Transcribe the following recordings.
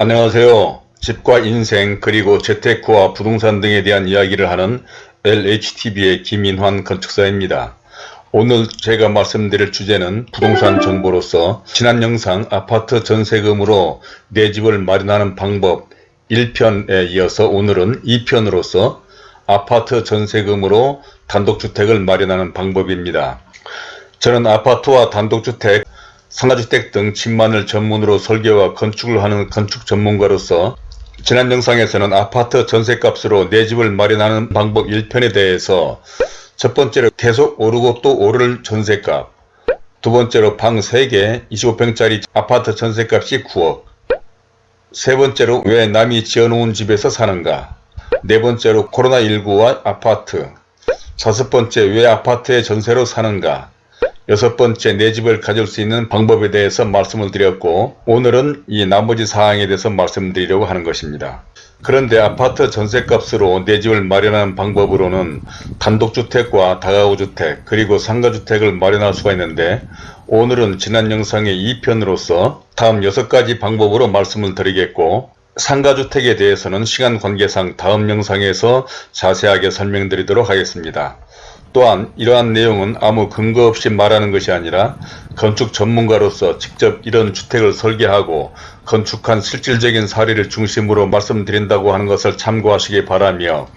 안녕하세요. 집과 인생 그리고 재테크와 부동산 등에 대한 이야기를 하는 LHTV의 김인환 건축사입니다. 오늘 제가 말씀드릴 주제는 부동산 정보로서 지난 영상 아파트 전세금으로 내 집을 마련하는 방법 1편에 이어서 오늘은 2편으로서 아파트 전세금으로 단독주택을 마련하는 방법입니다. 저는 아파트와 단독주택 상가주택 등 집만을 전문으로 설계와 건축을 하는 건축 전문가로서 지난 영상에서는 아파트 전세값으로 내 집을 마련하는 방법 1편에 대해서 첫 번째로 계속 오르고 또 오를 전세값 두 번째로 방 3개 25평짜리 아파트 전세값이 9억 세 번째로 왜 남이 지어놓은 집에서 사는가 네 번째로 코로나19와 아파트 다섯 번째 왜 아파트에 전세로 사는가 여섯 번째 내 집을 가질 수 있는 방법에 대해서 말씀을 드렸고 오늘은 이 나머지 사항에 대해서 말씀드리려고 하는 것입니다. 그런데 아파트 전세값으로 내 집을 마련하는 방법으로는 단독주택과 다가구주택 그리고 상가주택을 마련할 수가 있는데 오늘은 지난 영상의 2편으로서 다음 6가지 방법으로 말씀을 드리겠고 상가주택에 대해서는 시간 관계상 다음 영상에서 자세하게 설명드리도록 하겠습니다. 또한 이러한 내용은 아무 근거 없이 말하는 것이 아니라 건축 전문가로서 직접 이런 주택을 설계하고 건축한 실질적인 사례를 중심으로 말씀드린다고 하는 것을 참고하시기 바라며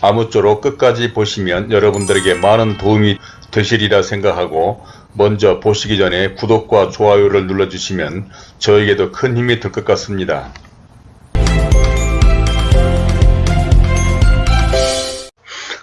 아무쪼록 끝까지 보시면 여러분들에게 많은 도움이 되시리라 생각하고 먼저 보시기 전에 구독과 좋아요를 눌러주시면 저에게도 큰 힘이 될 것 같습니다.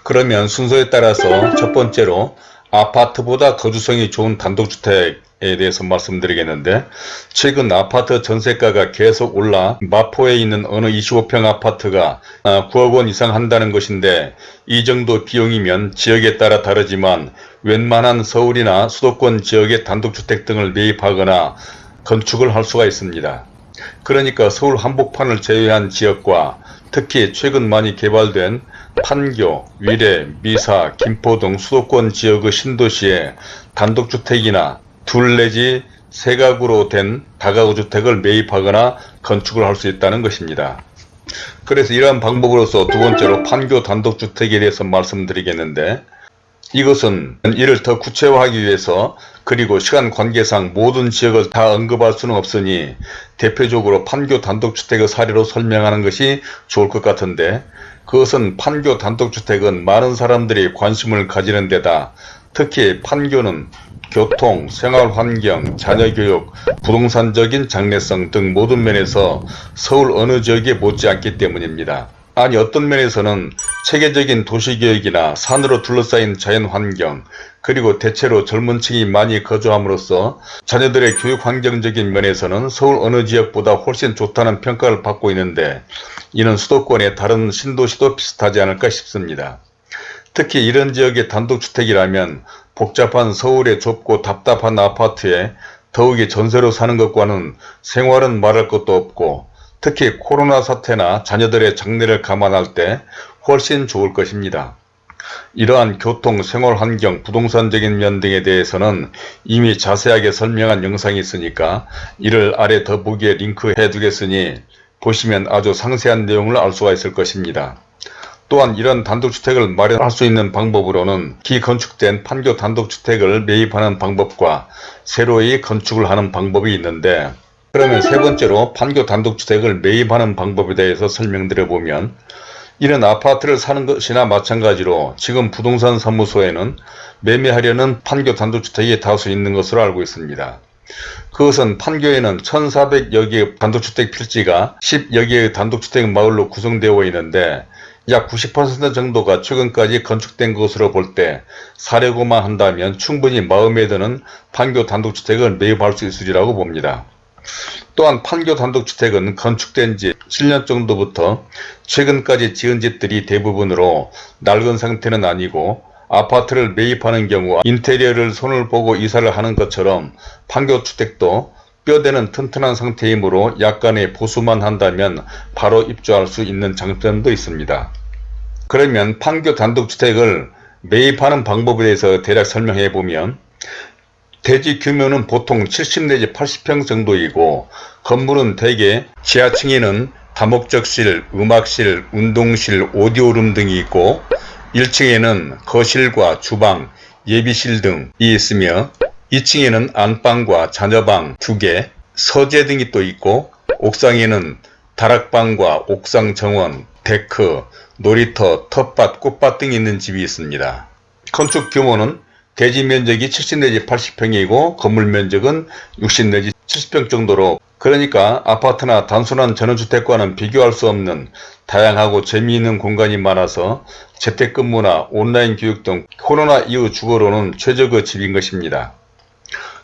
그러면 순서에 따라서 첫 번째로 아파트보다 거주성이 좋은 단독주택 에 대해서 말씀드리겠는데 최근 아파트 전세가가 계속 올라 마포에 있는 어느 25평 아파트가 9억원 이상 한다는 것인데 이 정도 비용이면 지역에 따라 다르지만 웬만한 서울이나 수도권 지역의 단독주택 등을 매입하거나 건축을 할 수가 있습니다. 그러니까 서울 한복판을 제외한 지역과 특히 최근 많이 개발된 판교, 위례, 미사, 김포 등 수도권 지역의 신도시에 단독주택이나 둘 내지 세 가구로 된 다가구 주택을 매입하거나 건축을 할 수 있다는 것입니다. 그래서 이러한 방법으로서 두 번째로 판교 단독주택에 대해서 말씀드리겠는데 이것은 이를 더 구체화하기 위해서 그리고 시간 관계상 모든 지역을 다 언급할 수는 없으니 대표적으로 판교 단독주택의 사례로 설명하는 것이 좋을 것 같은데 그것은 판교 단독주택은 많은 사람들이 관심을 가지는 데다 특히 판교는 교통, 생활환경, 자녀교육, 부동산적인 장래성 등 모든 면에서 서울 어느 지역에 못지않기 때문입니다. 아니 어떤 면에서는 체계적인 도시계획이나 산으로 둘러싸인 자연환경 그리고 대체로 젊은 층이 많이 거주함으로써 자녀들의 교육환경적인 면에서는 서울 어느 지역보다 훨씬 좋다는 평가를 받고 있는데 이는 수도권의 다른 신도시도 비슷하지 않을까 싶습니다. 특히 이런 지역의 단독주택이라면 복잡한 서울의 좁고 답답한 아파트에 더욱이 전세로 사는 것과는 생활은 말할 것도 없고 특히 코로나 사태나 자녀들의 장래를 감안할 때 훨씬 좋을 것입니다. 이러한 교통, 생활 환경, 부동산적인 면 등에 대해서는 이미 자세하게 설명한 영상이 있으니까 이를 아래 더보기에 링크해 두겠으니 보시면 아주 상세한 내용을 알 수가 있을 것입니다. 또한 이런 단독주택을 마련할 수 있는 방법으로는 기건축된 판교 단독주택을 매입하는 방법과 새로이 건축을 하는 방법이 있는데 그러면 세 번째로 판교 단독주택을 매입하는 방법에 대해서 설명드려보면 이런 아파트를 사는 것이나 마찬가지로 지금 부동산 사무소에는 매매하려는 판교 단독주택이 다수 있는 것으로 알고 있습니다. 그것은 판교에는 1400여 개의 단독주택 필지가 10여 개의 단독주택 마을로 구성되어 있는데 약 90% 정도가 최근까지 건축된 것으로 볼 때 사려고만 한다면 충분히 마음에 드는 판교 단독주택을 매입할 수 있으리라고 봅니다. 또한 판교 단독주택은 건축된 지 7년 정도부터 최근까지 지은 집들이 대부분으로 낡은 상태는 아니고 아파트를 매입하는 경우 인테리어를 손을 보고 이사를 하는 것처럼 판교주택도 뼈대는 튼튼한 상태이므로 약간의 보수만 한다면 바로 입주할 수 있는 장점도 있습니다. 그러면 판교 단독주택을 매입하는 방법에 대해서 대략 설명해 보면 대지 규모는 보통 70 내지 80평 정도이고 건물은 대개 지하층에는 다목적실, 음악실, 운동실, 오디오룸 등이 있고 1층에는 거실과 주방, 예비실 등이 있으며 2층에는 안방과 자녀방 2개, 서재 등이 또 있고 옥상에는 다락방과 옥상 정원, 데크, 놀이터, 텃밭, 꽃밭 등이 있는 집이 있습니다. 건축 규모는 대지 면적이 70 내지 80평이고 건물 면적은 60 내지 70평 정도로 그러니까 아파트나 단순한 전원주택과는 비교할 수 없는 다양하고 재미있는 공간이 많아서 재택근무나 온라인 교육 등 코로나 이후 주거로는 최적의 집인 것입니다.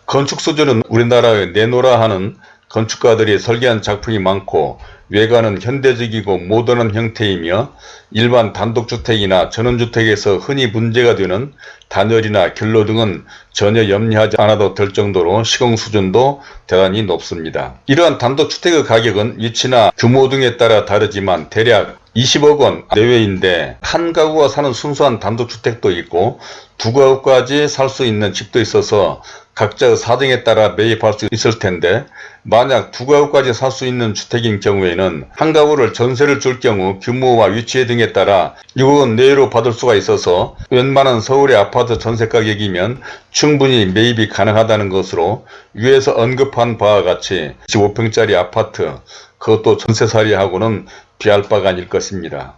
건축 수준은 우리나라의 내노라 하는 건축가들이 설계한 작품이 많고 외관은 현대적이고 모던한 형태이며 일반 단독주택이나 전원주택에서 흔히 문제가 되는 단열이나 결로 등은 전혀 염려하지 않아도 될 정도로 시공 수준도 대단히 높습니다. 이러한 단독주택의 가격은 위치나 규모 등에 따라 다르지만 대략 20억 원 내외인데 한 가구가 사는 순수한 단독주택도 있고 두 가구까지 살 수 있는 집도 있어서 각자의 사정에 따라 매입할 수 있을 텐데 만약 두 가구까지 살 수 있는 주택인 경우에는 한 가구를 전세를 줄 경우 규모와 위치 등에 따라 6억원 내외로 받을 수가 있어서 웬만한 서울의 아파트 전세 가격이면 충분히 매입이 가능하다는 것으로 위에서 언급한 바와 같이 15평짜리 아파트 그것도 전세살이하고는 비할 바가 아닐 것입니다.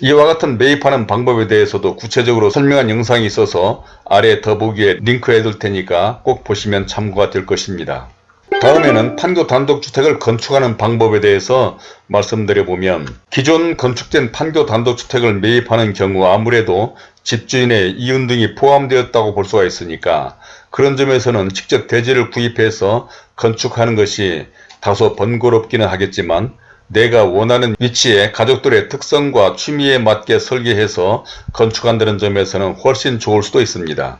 이와 같은 매입하는 방법에 대해서도 구체적으로 설명한 영상이 있어서 아래 더보기에 링크해 둘 테니까 꼭 보시면 참고가 될 것입니다. 다음에는 판교 단독주택을 건축하는 방법에 대해서 말씀드려보면 기존 건축된 판교 단독주택을 매입하는 경우 아무래도 집주인의 이윤 등이 포함되었다고 볼 수가 있으니까 그런 점에서는 직접 대지를 구입해서 건축하는 것이 다소 번거롭기는 하겠지만 내가 원하는 위치에 가족들의 특성과 취미에 맞게 설계해서 건축한다는 점에서는 훨씬 좋을 수도 있습니다.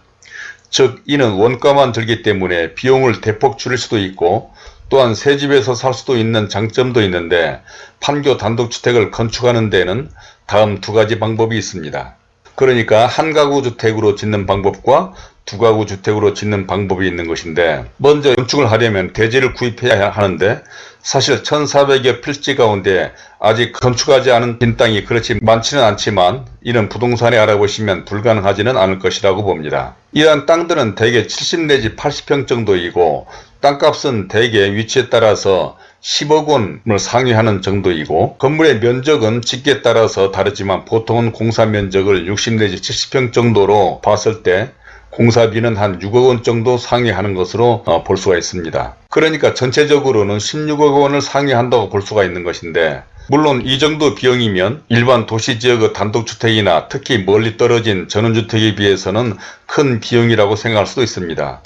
즉 이는 원가만 들기 때문에 비용을 대폭 줄일 수도 있고 또한 새 집에서 살 수도 있는 장점도 있는데 판교 단독주택을 건축하는 데는 다음 두 가지 방법이 있습니다. 그러니까 한 가구 주택으로 짓는 방법과 두 가구 주택으로 짓는 방법이 있는 것인데 먼저 건축을 하려면 대지를 구입해야 하는데 사실 1400여 필지 가운데 아직 건축하지 않은 빈 땅이 그렇지 많지는 않지만 이는 부동산에 알아보시면 불가능하지는 않을 것이라고 봅니다. 이러한 땅들은 대개 70 내지 80평 정도이고 땅값은 대개 위치에 따라서 10억 원을 상회하는 정도이고 건물의 면적은 집기에 따라서 다르지만 보통은 공사 면적을 60 내지 70평 정도로 봤을 때 공사비는 한 6억 원 정도 상회하는 것으로 어, 볼 수가 있습니다. 그러니까 전체적으로는 16억 원을 상회한다고 볼 수가 있는 것인데 물론 이 정도 비용이면 일반 도시지역의 단독주택이나 특히 멀리 떨어진 전원주택에 비해서는 큰 비용이라고 생각할 수도 있습니다.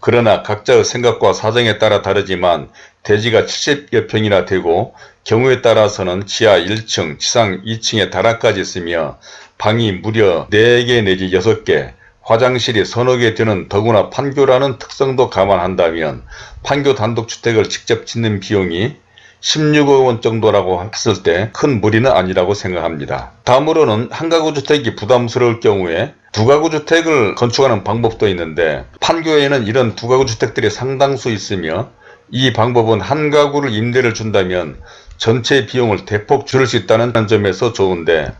그러나 각자의 생각과 사정에 따라 다르지만 대지가 70여 평이나 되고 경우에 따라서는 지하 1층, 지상 2층에 다락까지 있으며 방이 무려 4개 내지 6개, 화장실이 서너 개 되는 더구나 판교라는 특성도 감안한다면 판교 단독주택을 직접 짓는 비용이 16억 원 정도라고 했을 때 큰 무리는 아니라고 생각합니다. 다음으로는 한 가구 주택이 부담스러울 경우에 두 가구 주택을 건축하는 방법도 있는데 판교에는 이런 두 가구 주택들이 상당수 있으며 이 방법은 한 가구를 임대를 준다면 전체 비용을 대폭 줄일 수 있다는 점에서 좋은데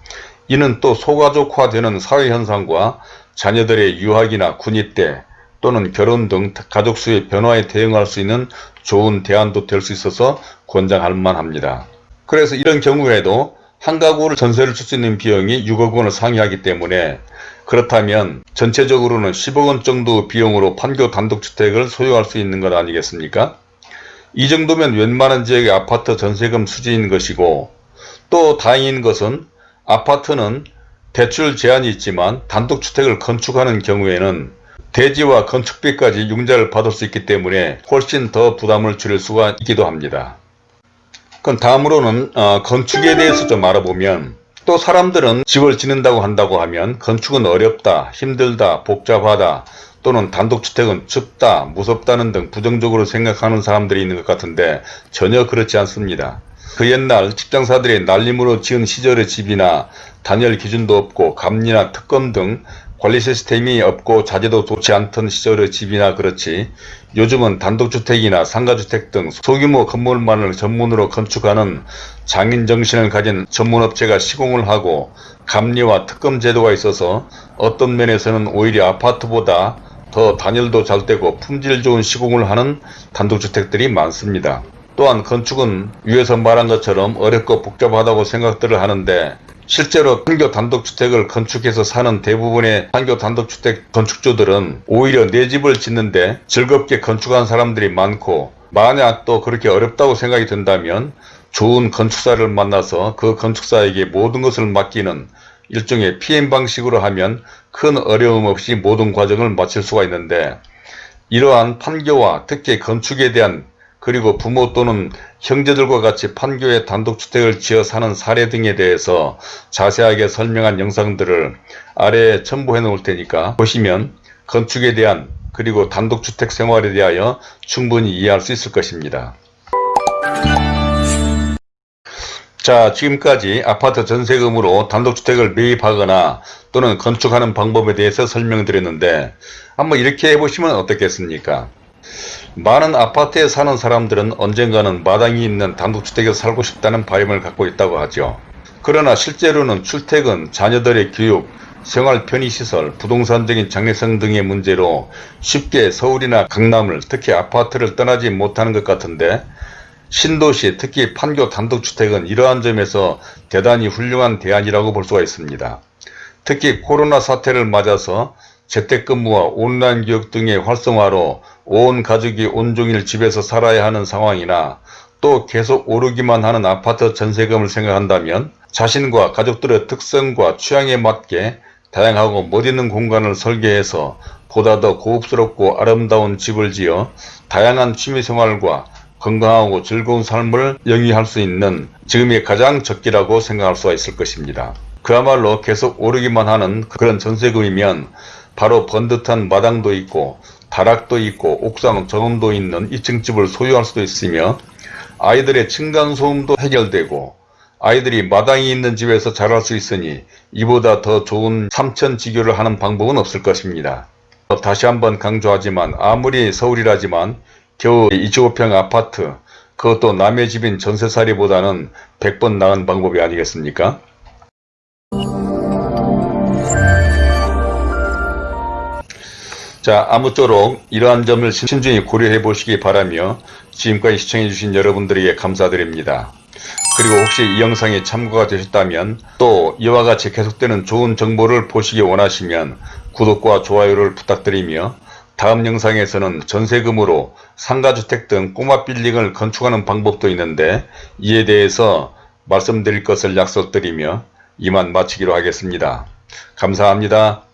이는 또 소가족화되는 사회현상과 자녀들의 유학이나 군입대 또는 결혼 등 가족수의 변화에 대응할 수 있는 좋은 대안도 될 수 있어서 권장할 만합니다. 그래서 이런 경우에도 한 가구를 전세를 줄 수 있는 비용이 6억 원을 상회하기 때문에 그렇다면 전체적으로는 10억 원 정도 비용으로 판교 단독주택을 소유할 수 있는 것 아니겠습니까? 이 정도면 웬만한 지역의 아파트 전세금 수준인 것이고 또 다행인 것은 아파트는 대출 제한이 있지만 단독주택을 건축하는 경우에는 대지와 건축비까지 융자를 받을 수 있기 때문에 훨씬 더 부담을 줄일 수가 있기도 합니다. 그럼 다음으로는 어, 건축에 대해서 좀 알아보면 또 사람들은 집을 짓는다고 한다고 하면 건축은 어렵다, 힘들다, 복잡하다 또는 단독주택은 춥다, 무섭다는 등 부정적으로 생각하는 사람들이 있는 것 같은데 전혀 그렇지 않습니다. 그 옛날 직장사들이 날림으로 지은 시절의 집이나 단열 기준도 없고 감리나 특검 등 관리 시스템이 없고 자재도 좋지 않던 시절의 집이나 그렇지 요즘은 단독주택이나 상가주택 등 소규모 건물만을 전문으로 건축하는 장인 정신을 가진 전문업체가 시공을 하고 감리와 특검 제도가 있어서 어떤 면에서는 오히려 아파트보다 더 단열도 잘 되고 품질 좋은 시공을 하는 단독주택들이 많습니다. 또한 건축은 위에서 말한 것처럼 어렵고 복잡하다고 생각들을 하는데 실제로 판교 단독주택을 건축해서 사는 대부분의 판교 단독주택 건축주들은 오히려 내 집을 짓는데 즐겁게 건축한 사람들이 많고 만약 또 그렇게 어렵다고 생각이 든다면 좋은 건축사를 만나서 그 건축사에게 모든 것을 맡기는 일종의 PM 방식으로 하면 큰 어려움 없이 모든 과정을 마칠 수가 있는데 이러한 판교와 특히 건축에 대한 그리고 부모 또는 형제들과 같이 판교에 단독주택을 지어 사는 사례 등에 대해서 자세하게 설명한 영상들을 아래에 첨부해 놓을 테니까 보시면 건축에 대한 그리고 단독주택 생활에 대하여 충분히 이해할 수 있을 것입니다. 자 지금까지 아파트 전세금으로 단독주택을 매입하거나 또는 건축하는 방법에 대해서 설명드렸는데 한번 이렇게 해보시면 어떻겠습니까? 많은 아파트에 사는 사람들은 언젠가는 마당이 있는 단독주택에 살고 싶다는 바람을 갖고 있다고 하죠. 그러나 실제로는 출퇴근, 자녀들의 교육, 생활 편의시설, 부동산적인 장래성 등의 문제로 쉽게 서울이나 강남을 특히 아파트를 떠나지 못하는 것 같은데 신도시 특히 판교 단독주택은 이러한 점에서 대단히 훌륭한 대안이라고 볼 수가 있습니다. 특히 코로나 사태를 맞아서 재택근무와 온라인 교육 등의 활성화로 온 가족이 온종일 집에서 살아야 하는 상황이나 또 계속 오르기만 하는 아파트 전세금을 생각한다면 자신과 가족들의 특성과 취향에 맞게 다양하고 멋있는 공간을 설계해서 보다 더 고급스럽고 아름다운 집을 지어 다양한 취미생활과 건강하고 즐거운 삶을 영위할 수 있는 지금이 가장 적기라고 생각할 수가 있을 것입니다. 그야말로 계속 오르기만 하는 그런 전세금이면 바로 번듯한 마당도 있고 다락도 있고 옥상 정원도 있는 2층 집을 소유할 수도 있으며 아이들의 층간소음도 해결되고 아이들이 마당이 있는 집에서 자랄 수 있으니 이보다 더 좋은 삼천지교를 하는 방법은 없을 것입니다. 다시 한번 강조하지만 아무리 서울이라지만 겨우 25평 아파트 그것도 남의 집인 전세살이보다는 100번 나은 방법이 아니겠습니까? 자 아무쪼록 이러한 점을 신중히 고려해 보시기 바라며 지금까지 시청해 주신 여러분들에게 감사드립니다. 그리고 혹시 이 영상이 참고가 되셨다면 또 이와 같이 계속되는 좋은 정보를 보시기 원하시면 구독과 좋아요를 부탁드리며 다음 영상에서는 전세금으로 상가주택 등 꼬마 빌딩을 건축하는 방법도 있는데 이에 대해서 말씀드릴 것을 약속드리며 이만 마치기로 하겠습니다. 감사합니다.